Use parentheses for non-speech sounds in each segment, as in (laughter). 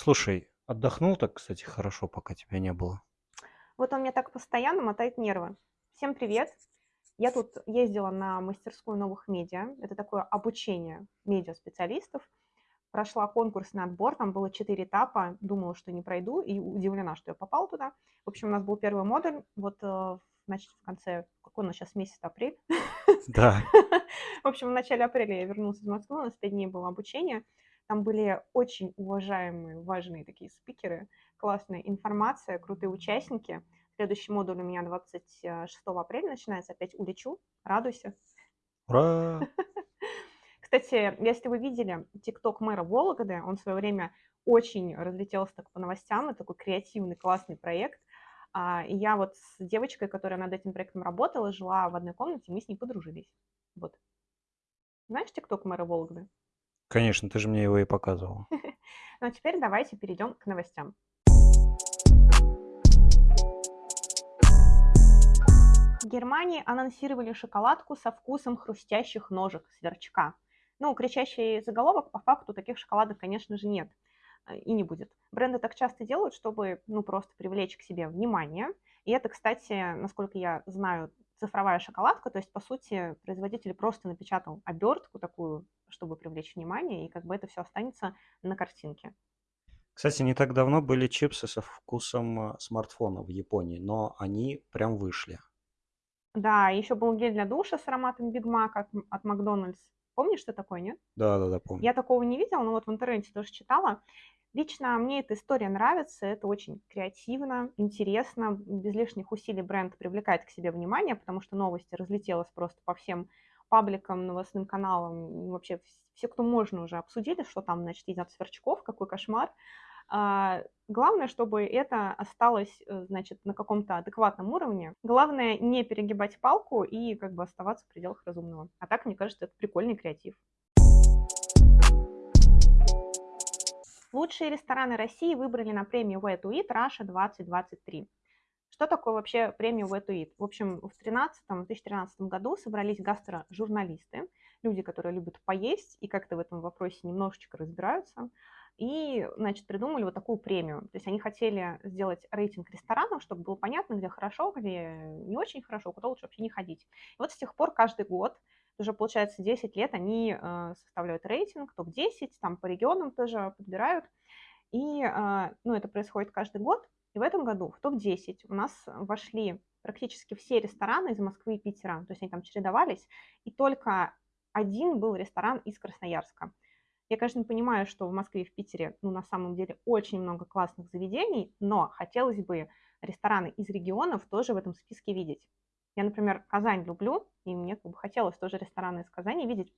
Слушай, отдохнул так, кстати, хорошо, пока тебя не было. Вот он мне так постоянно мотает нервы. Всем привет! Я тут ездила на мастерскую новых медиа. Это такое обучение медиа-специалистов. Прошла конкурс на отбор, там было четыре этапа. Думала, что не пройду, и удивлена, что я попала туда. В общем, у нас был первый модуль. Вот, э, значит, в конце, какой у нас сейчас месяц, апрель? Да. (laughs) В общем, в начале апреля я вернулась из Москвы, у нас пять дней было обучение. Там были очень уважаемые, важные такие спикеры, классная информация, крутые участники. Следующий модуль у меня 26 апреля начинается, опять улечу, радуйся. Ура! (laughs) Кстати, если вы видели ТикТок мэра Вологды, он в свое время очень разлетелся так по новостям, это такой креативный, классный проект. А, и я вот с девочкой, которая над этим проектом работала, жила в одной комнате, мы с ней подружились. Вот. Знаешь ТикТок мэра Вологды? Конечно, ты же мне его и показывал. (laughs) Ну а теперь давайте перейдем к новостям. В Германии анонсировали шоколадку со вкусом хрустящих ножек сверчка. Ну, кричащий заголовок, по факту таких шоколадок, конечно же, нет э, и не будет. Бренды так часто делают, чтобы, ну, просто привлечь к себе внимание. И это, кстати, насколько я знаю, цифровая шоколадка, то есть, по сути, производитель просто напечатал обертку такую, чтобы привлечь внимание, и как бы это все останется на картинке. Кстати, не так давно были чипсы со вкусом э, смартфона в Японии, но они прям вышли. Да, еще был гель для душа с ароматом Биг Мак от, от Макдональдс. Помнишь, что такое, нет? Да, да, да, помню. Я такого не видела, но вот в интернете тоже читала. Лично мне эта история нравится, это очень креативно, интересно, без лишних усилий бренд привлекает к себе внимание, потому что новости разлетелась просто по всем пабликам, новостным каналам, вообще все, кто можно уже обсудили, что там, значит, едят сверчков, какой кошмар. А, главное, чтобы это осталось, э, значит, на каком-то адекватном уровне. Главное не перегибать палку и как бы оставаться в пределах разумного. А так, мне кажется, это прикольный креатив. Лучшие рестораны России выбрали на премию Way to Eat Russia 2023. Что такое вообще премия Way to Eat? В общем, в 2013 году собрались гастрожурналисты, люди, которые любят поесть и как-то в этом вопросе немножечко разбираются, и, значит, придумали вот такую премию. То есть они хотели сделать рейтинг ресторанов, чтобы было понятно, где хорошо, где не очень хорошо, куда лучше вообще не ходить. И вот с тех пор каждый год уже, получается, 10 лет они э, составляют рейтинг, топ-10, там по регионам тоже подбирают. И, э, ну, это происходит каждый год. И в этом году в топ-10 у нас вошли практически все рестораны из Москвы и Питера. То есть они там чередовались. И только один был ресторан из Красноярска. Я, конечно, понимаю, что в Москве и в Питере, ну, на самом деле, очень много классных заведений, но хотелось бы рестораны из регионов тоже в этом списке видеть. Я, например, Казань люблю, и мне как бы хотелось тоже рестораны из Казани видеть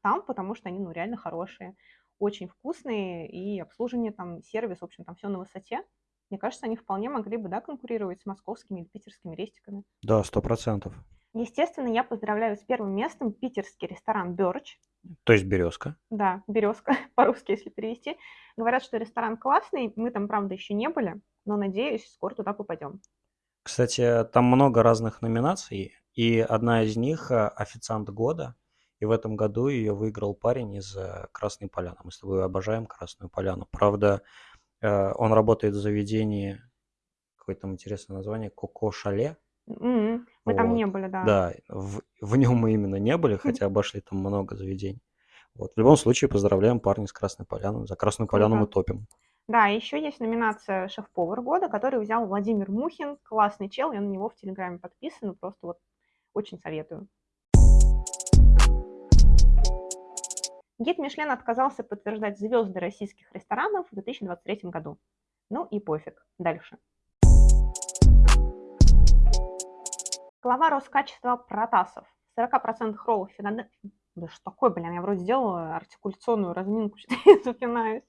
там, потому что они ну, реально хорошие, очень вкусные, и обслуживание там, сервис, в общем, там все на высоте. Мне кажется, они вполне могли бы да, конкурировать с московскими или питерскими рестиками. Да, сто процентов. Естественно, я поздравляю с первым местом питерский ресторан «Бёрч». То есть «Березка». Да, «Березка», (laughs) по-русски, если перевести. Говорят, что ресторан классный, мы там, правда, еще не были, но, надеюсь, скоро туда попадем. Кстати, там много разных номинаций, и одна из них э, «Официант года», и в этом году ее выиграл парень из э, Красной Поляны. Мы с тобой обожаем Красную Поляну. Правда, э, он работает в заведении, какое там интересное название, Коко Шале. М-м, Мы там не были, да. Да, в, в нем мы именно не были, хотя обошли там много заведений. Вот. В любом случае, поздравляем парня из Красной Поляны. За Красную Поляну мы топим. Да, еще есть номинация «Шеф-повар года», который взял Владимир Мухин. Классный чел, я на него в Телеграме подписан, просто вот очень советую. Гид Мишлен отказался подтверждать звезды российских ресторанов в 2023 году. Ну и пофиг. Дальше. Глава Роскачества Протасов. 40% роллов Филадельфии... Да что такое, блин, я вроде сделала артикуляционную разминку, (laughs) что я запинаюсь.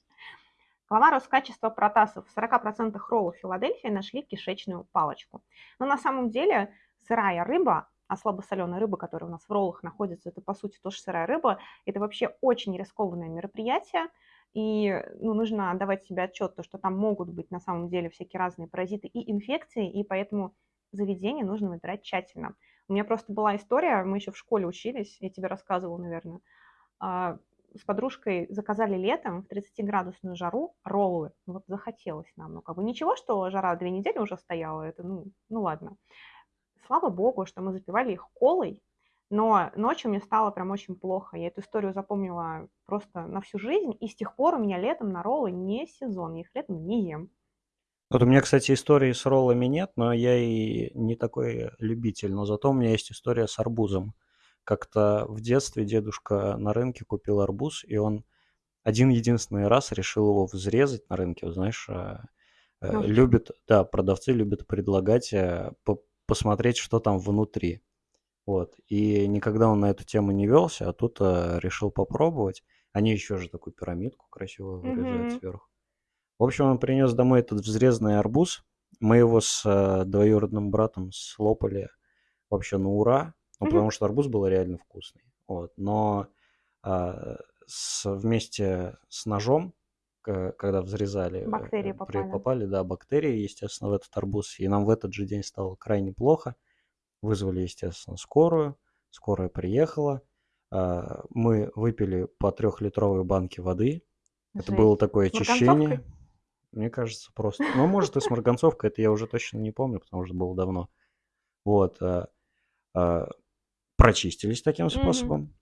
Глава Роскачества Протасов. В 40% роллов Филадельфии нашли кишечную палочку. Но на самом деле сырая рыба, а слабосоленая рыба, которая у нас в роллах находится, это по сути тоже сырая рыба. Это вообще очень рискованное мероприятие. И ну, нужно давать себе отчет, то, что там могут быть на самом деле всякие разные паразиты и инфекции, и поэтому заведение нужно выбирать тщательно. У меня просто была история, мы еще в школе учились, я тебе рассказывала, наверное, а, с подружкой заказали летом в 30-градусную жару роллы. Вот захотелось нам. Ну, как бы ничего, что жара две недели уже стояла, это, ну, ну ладно. Слава богу, что мы запивали их колой, но ночью мне стало прям очень плохо. Я эту историю запомнила просто на всю жизнь, и с тех пор у меня летом на роллы не сезон, я их летом не ем. Вот у меня, кстати, истории с роллами нет, но я и не такой любитель. Но зато у меня есть история с арбузом. Как-то в детстве дедушка на рынке купил арбуз, и он один единственный раз решил его взрезать на рынке. Вот знаешь, э, э, Ну, любят, да, продавцы любят предлагать э, по- посмотреть, что там внутри. Вот. И никогда он на эту тему не велся, а тут э, решил попробовать. Они еще же такую пирамидку красиво вырезают Мгм. сверху. В общем, он принес домой этот взрезанный арбуз. Мы его с э, двоюродным братом слопали вообще на ура. Ну, потому что арбуз был реально вкусный. Вот. Но а, с, вместе с ножом, когда взрезали, Бактерии э, при- попали. попали, да, бактерии, естественно, в этот арбуз. И нам в этот же день стало крайне плохо. Вызвали, естественно, скорую. Скорая приехала. А, Мы выпили по трехлитровой банке воды. Это Жесть. было такое очищение. Мне кажется, просто. Ну, может, и с марганцовкой, это я уже точно не помню, потому что было давно. Вот. а, а, Прочистились таким способом.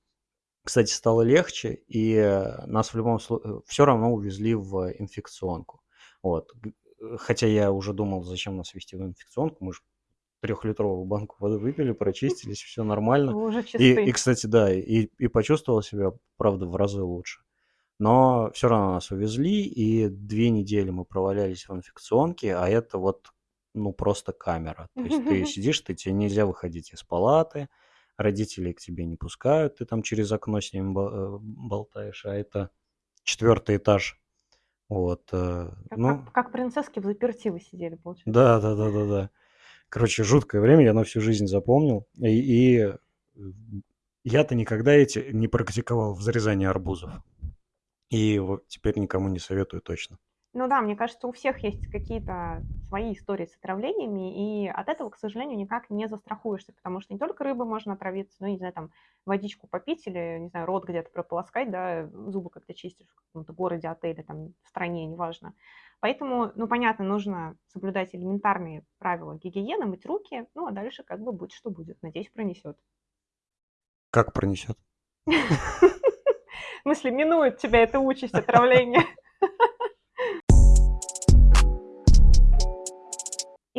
Кстати, стало легче, и э, нас в любом случае все равно увезли в инфекционку. Вот. Э, Хотя я уже думал, зачем нас везти в инфекционку, мы же трехлитровую банку воды выпили, прочистились, все нормально. Уже И, и, кстати, да, и, и почувствовал себя, правда, в разы лучше. Но все равно нас увезли, и две недели мы провалялись в инфекционке, а это вот, ну, просто камера. То есть ты (laughs) сидишь, ты, тебе нельзя выходить из палаты, родителей к тебе не пускают, ты там через окно с ними ба- э, болтаешь, а это четвертый этаж. Вот, э, Как, ну, как, как принцесски в заперти вы сидели, получается. да, да, да, да, да. Короче, жуткое время, я на всю жизнь запомнил. И, и, я-то никогда эти не практиковал взрезание арбузов. И вот теперь никому не советую точно. Ну да, мне кажется, у всех есть какие-то свои истории с отравлениями, и от этого, к сожалению, никак не застрахуешься, потому что не только рыбы можно отравиться, ну, не знаю, там, водичку попить или, не знаю, рот где-то прополоскать, да, зубы как-то чистишь в каком-то городе, отеле, там, в стране, неважно. Поэтому, ну, понятно, нужно соблюдать элементарные правила гигиены, мыть руки, ну, а дальше как бы будет, что будет. Надеюсь, пронесет. Как пронесет? (laughs) В смысле, минует тебя эта участь отравления.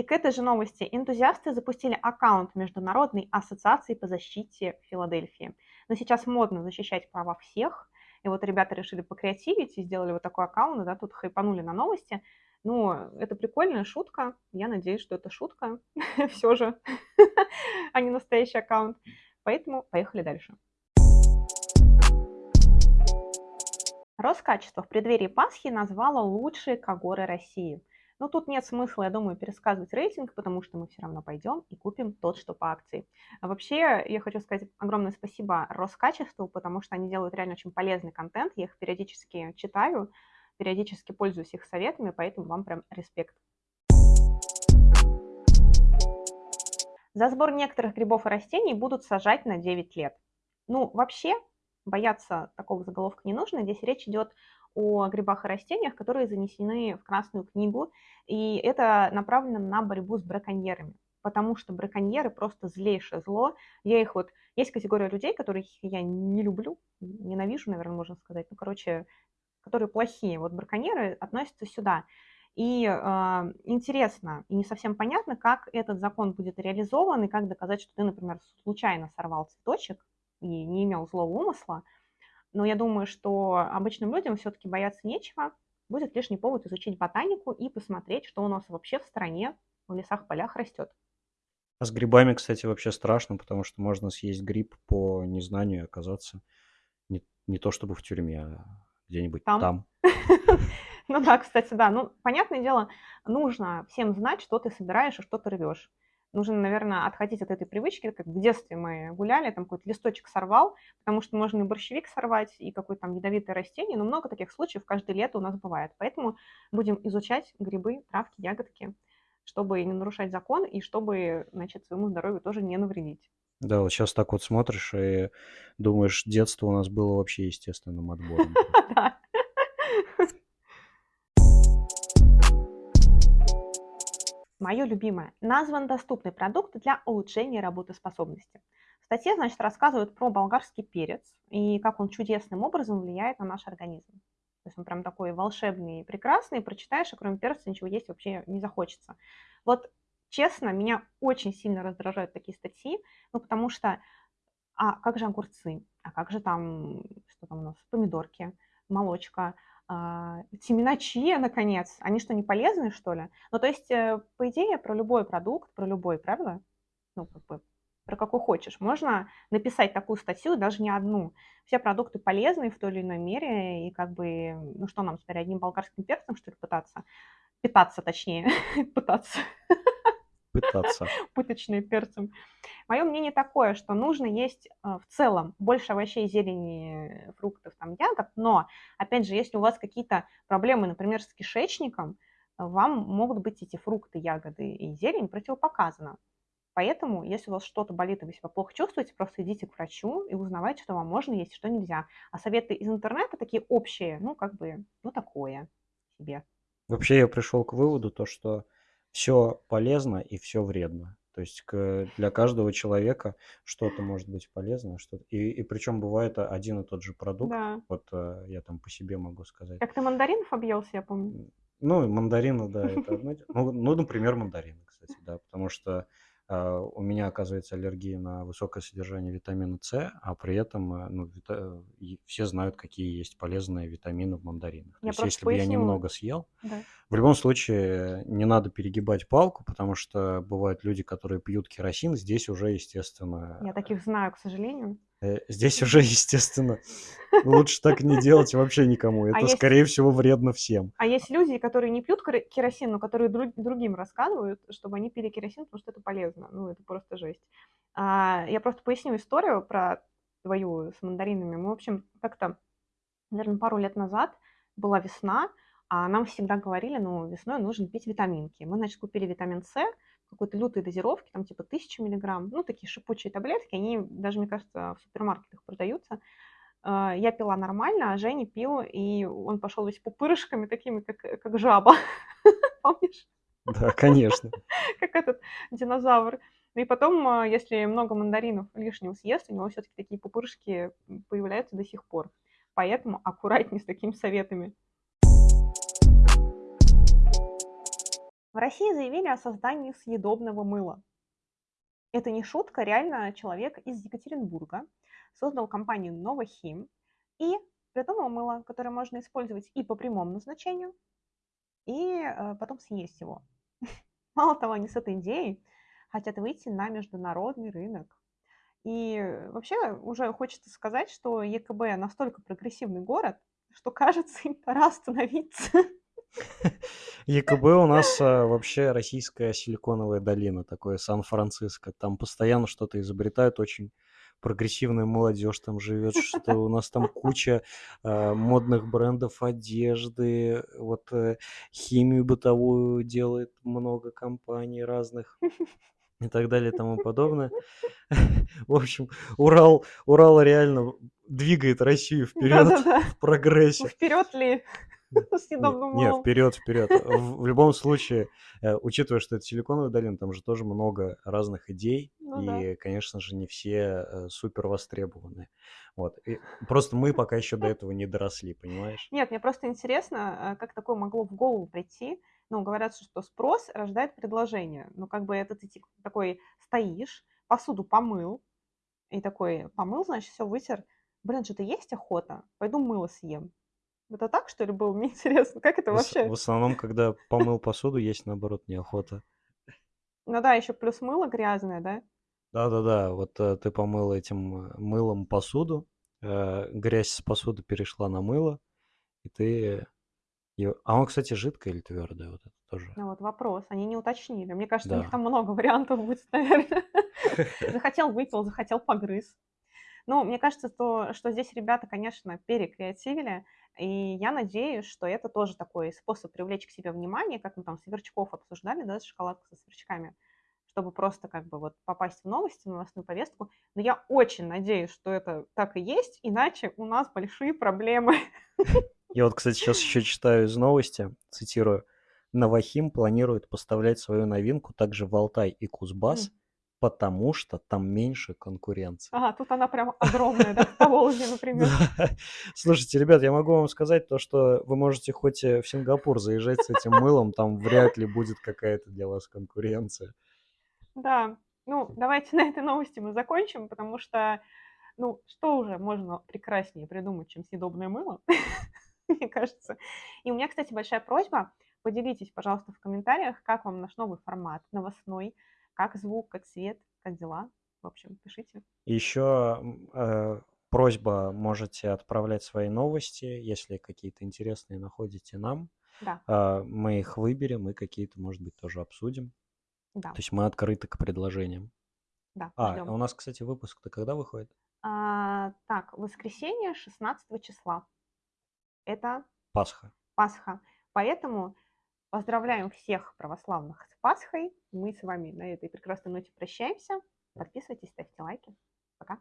И к этой же новости энтузиасты запустили аккаунт Международной ассоциации по защите Филадельфии. Но сейчас модно защищать права всех. И вот ребята решили покреативить и сделали вот такой аккаунт, да, тут хайпанули на новости. Ну, это прикольная шутка. Я надеюсь, что это шутка (laughs) все же, (laughs) а не настоящий аккаунт. Поэтому поехали дальше. Роскачество в преддверии Пасхи назвало лучшие когоры России. Но тут нет смысла, я думаю, пересказывать рейтинг, потому что мы все равно пойдем и купим тот, что по акции. А вообще, я хочу сказать огромное спасибо Роскачеству, потому что они делают реально очень полезный контент. Я их периодически читаю, периодически пользуюсь их советами, поэтому вам прям респект. За сбор некоторых грибов и растений будут сажать на 9 лет. Ну, вообще, бояться такого заголовка не нужно. Здесь речь идет о грибах и растениях, которые занесены в Красную книгу, и это направлено на борьбу с браконьерами, потому что браконьеры просто злейшее зло. Я их вот... Есть категория людей, которых я не люблю, ненавижу, наверное, можно сказать. Ну, короче, которые плохие. Вот браконьеры относятся сюда. И э, интересно и не совсем понятно, как этот закон будет реализован, и как доказать, что ты, например, случайно сорвал цветочек и не имел злого умысла. Но я думаю, что обычным людям все-таки бояться нечего. Будет лишний повод изучить ботанику и посмотреть, что у нас вообще в стране, в лесах, полях растет. А с грибами, кстати, вообще страшно, потому что можно съесть гриб по незнанию и оказаться не, не то чтобы в тюрьме, а где-нибудь Там. там. (laughs) Ну да, кстати, да. Ну, понятное дело, нужно всем знать, что ты собираешь и что ты рвешь. Нужно, наверное, отходить от этой привычки, как в детстве мы гуляли, там какой-то листочек сорвал, потому что можно и борщевик сорвать, и какое-то там ядовитое растение, но много таких случаев каждое лето у нас бывает. Поэтому будем изучать грибы, травки, ягодки, чтобы не нарушать закон и чтобы, значит, своему здоровью тоже не навредить. Да, вот сейчас так вот смотришь и думаешь, детство у нас было вообще естественным отбором. (laughs) Да. Мое любимое. Назван доступный продукт для улучшения работоспособности. В статье, значит, рассказывают про болгарский перец и как он чудесным образом влияет на наш организм. То есть он прям такой волшебный и прекрасный, прочитаешь, и кроме перца ничего есть вообще не захочется. Вот честно, меня очень сильно раздражают такие статьи, ну потому что, а как же огурцы, а как же там, что там у нас, помидорки, молочка, семена чия, наконец, они что, не полезные, что ли? Ну, то есть, э, по идее, про любой продукт, про любой, правда? Ну, как бы, про какой хочешь. Можно написать такую статью, даже не одну. Все продукты полезны в той или иной мере, и как бы, ну что нам теперь, одним болгарским перцем, что ли, пытаться? Питаться, точнее, (laughs) пытаться. Пытаться. (laughs) Пыточные перцем. Мое мнение такое, что нужно есть э, в целом больше овощей, зелени, фруктов, там, ягод, но, опять же, если у вас какие-то проблемы, например, с кишечником, вам могут быть эти фрукты, ягоды и зелень противопоказаны. Поэтому, если у вас что-то болит и вы себя плохо чувствуете, просто идите к врачу и узнавайте, что вам можно есть, что нельзя. А советы из интернета такие общие, ну, как бы, ну, такое себе. Вообще я пришел к выводу, то, что все полезно и все вредно. То есть к, для каждого человека что-то может быть полезно, что и, и причем бывает один и тот же продукт. Да. Вот э, я там по себе могу сказать. Как ты мандаринов объелся, я помню. Ну, мандарины, да, (laughs) это одно. Ну, ну, например, мандарины, кстати, да, потому что у меня оказывается аллергия на высокое содержание витамина С, а при этом э, ну, вита... все знают, какие есть полезные витамины в мандаринах. Я То есть, если бы поясню. я немного съел, да. в любом случае не надо перегибать палку, потому что бывают люди, которые пьют керосин, здесь уже, естественно... Я таких знаю, к сожалению. Э, здесь уже, (laughs) естественно, лучше так не делать вообще никому. Это, А есть- скорее всего, вредно всем. А есть люди, которые не пьют кер- керосин, но которые друг- другим рассказывают, чтобы они пили керосин, потому что это полезно. Ну, это просто жесть. А, я просто поясню историю про твою с мандаринами. Мы, в общем, как-то, наверное, пару лет назад была весна, а нам всегда говорили, ну, весной нужно пить витаминки. Мы, значит, купили витамин С, какой-то лютой дозировки, там типа 1000 миллиграмм, ну, такие шипучие таблетки, они даже, мне кажется, в супермаркетах продаются. А, Я пила нормально, а Женя пил, и он пошел весь пупырышками такими, как, как жаба. (laughs) Помнишь? Да, конечно. (laughs) Как этот динозавр. Ну И потом, а, если много мандаринов лишнего съест, у него все-таки такие пупырышки появляются до сих пор. Поэтому аккуратнее с такими советами. В России заявили о создании съедобного мыла. Это не шутка, реально человек из Екатеринбурга создал компанию Новохим и придумал мыло, которое можно использовать и по прямому назначению, и э, потом съесть его. (laughs) Мало того, они с этой идеей хотят выйти на международный рынок. И вообще уже хочется сказать, что ЕКБ настолько прогрессивный город, что кажется, им пора остановиться. (laughs) ЕКБ у нас а, вообще российская силиконовая долина, такое Сан-Франциско. Там постоянно что-то изобретают, очень прогрессивная молодежь там живет, что у нас там куча а, модных брендов одежды, вот э, химию бытовую делает много компаний разных и так далее и тому подобное. (laughs) В общем, Урал, Урал реально двигает Россию вперед Да-да-да. в прогрессе. Вперед ли (laughs) Не, вперед, вперед. (laughs) В, любом случае, э, учитывая, что это силиконовая долина, там же тоже много разных идей, Ну и, конечно же, не все э, супер востребованы. Вот. И просто мы пока еще до этого не доросли, понимаешь? Нет, мне просто интересно, э, как такое могло в голову прийти. Ну, говорят, что спрос рождает предложение. Ну, как бы это ты типа такой стоишь, посуду помыл, и такой помыл, значит, все вытер. Блин, что-то есть охота? Пойду мыло съем. Это так, что ли, было? Мне (laughs) интересно, как это В, вообще? в основном, когда помыл посуду, есть наоборот неохота. Ну да, еще плюс мыло грязное, да? Да-да-да, вот э, ты помыл этим э, мылом посуду, э, грязь с посуды перешла на мыло, и ты... её- А он, кстати, жидкое или твердое? Вот это тоже. Ну вот вопрос, они не уточнили. Мне кажется, у них Да. там много вариантов будет, (laughs) наверное. Захотел выпил, захотел погрыз. Ну, мне кажется, то, что здесь ребята, конечно, перекреативили, и я надеюсь, что это тоже такой способ привлечь к себе внимание, как мы там сверчков обсуждали, да, шоколадку со сверчками, чтобы просто как бы вот попасть в новости, в новостную повестку. Но я очень надеюсь, что это так и есть, иначе у нас большие проблемы. Я вот, кстати, сейчас еще читаю из новости, цитирую. Новохим планирует поставлять свою новинку также в Алтай и Кузбасс, М. потому что там меньше конкуренции. Ага, тут она прям (laughs) огромная, да, в Поволжье, например. Слушайте, ребят, я могу вам сказать то, что вы можете хоть э, в Сингапур заезжать с этим мылом, там вряд ли будет какая-то для вас конкуренция. Да, ну, давайте (laughs) на этой новости мы закончим, потому что, ну, что уже можно прекраснее придумать, чем съедобное мыло, (laughs) мне кажется. И у меня, кстати, большая просьба, поделитесь, пожалуйста, в комментариях, как вам наш новый формат новостной, как звук, как свет, как дела. В общем, пишите. Еще э, просьба, можете отправлять свои новости, если какие-то интересные находите нам. Да, А, Мы их выберем и какие-то, может быть, тоже обсудим. да, То есть мы открыты к предложениям. да, А, ждем. у нас, кстати, выпуск-то когда выходит? А, так, воскресенье 16 числа. Это Пасха. Пасха. Поэтому поздравляем всех православных с Пасхой. Мы с вами на этой прекрасной ноте прощаемся. Подписывайтесь, ставьте лайки. Пока.